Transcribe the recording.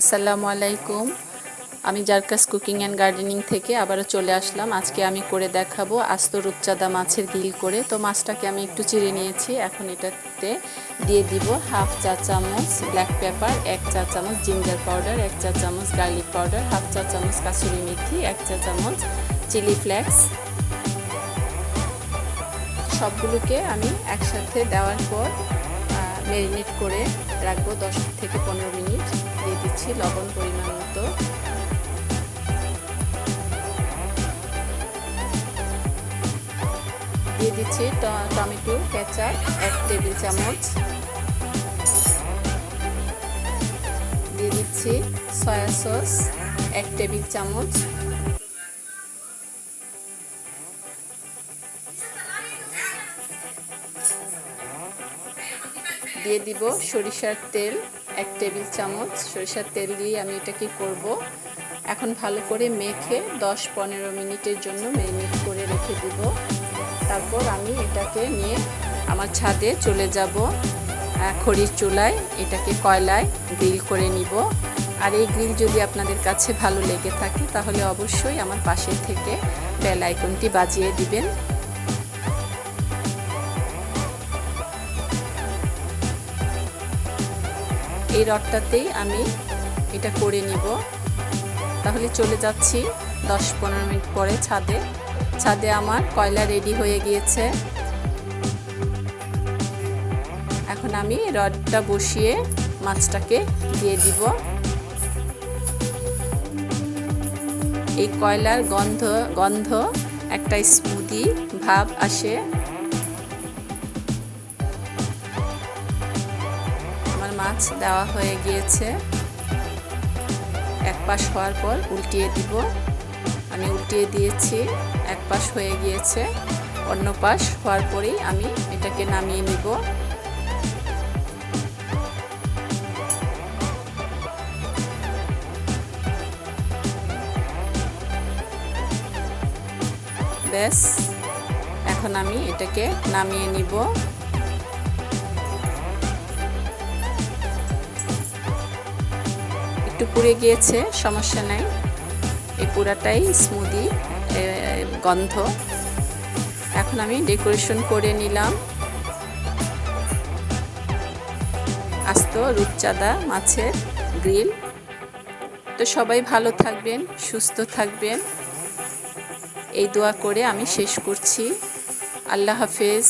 আসসালামু আলাইকুম। আমি জারকাস কুকিং অ্যান্ড গার্ডেনিং থেকে আবারও চলে আসলাম। আজকে আমি করে দেখাবো আস্ত রূপচাঁদা মাছের গিল করে। তো মাছটাকে আমি একটু চিড়ে নিয়েছি। এখন এটাতে দিয়ে দিব হাফ চা চামচ ব্ল্যাক পেপার, এক চা চামচ জিঞ্জার পাউডার, এক চা চামচ গার্লিক পাউডার, হাফ চা চামচ কাসুরি মেথি, এক চা চামচ চিলি ফ্লেক্স। সবগুলোকে আমি একসাথে দেওয়ার পর ম্যারিনেট করে রাখব দশ থেকে পনেরো মিনিট। দিয়ে দিচ্ছি লবণ পরিমাণ মতো। দিয়ে দিচ্ছি টমেটো, কেচাপ, এক টেবিল চামচ। দিয়ে দিচ্ছি সয়া সস, এক টেবিল চামচ। দিয়ে দিব সরিষার তেল, এক টেবিল চামচ। সরিষার তেল দিয়ে আমি এটাকে করব? এখন ভালো করে মেখে দশ পনেরো মিনিটের জন্য ম্যারিনেট করে রেখে দিব। তারপর আমি এটাকে নিয়ে আমার ছাদে চলে যাব। খড়ির চুলায় এটাকে কয়লায় গ্রিল করে নিব। আর এই গ্রিল যদি আপনাদের কাছে ভালো লেগে থাকে, তাহলে অবশ্যই আমার পাশে থেকে বেল আইকনটি বাজিয়ে দিবেন। এই রডটাতেই আমি এটা করে নিব। তাহলে চলে যাচ্ছি দশ পনেরো মিনিট পরে ছাদে। ছাদে আমার কয়লা রেডি হয়ে গিয়েছে। এখন আমি রডটা বসিয়ে মাছটাকে দিয়ে দিব। এই কয়লার গন্ধ গন্ধ একটা স্মুদি ভাব আসে। মাছ দেওয়া হয়ে গিয়েছে। এক পাশ হওয়ার পর উল্টিয়ে দিব। আমি উল্টিয়ে দিয়েছি, এক পাশ হয়ে গিয়েছে। অন্য পাশ হওয়ার পরেই আমি এটাকে নামিয়ে নিব। ব্যাস, এখন আমি এটাকে নামিয়ে নিব। একটু পুড়ে গিয়েছে, সমস্যা নাই। এই পুরাটাই স্মুদি গন্ধ। এখন আমি ডেকোরেশন করে নিলাম। আস্ত রূপচাঁদা মাছের গ্রিল তো সবাই ভালো থাকবেন, সুস্থ থাকবেন। এই দোয়া করে আমি শেষ করছি। আল্লাহ হাফেজ।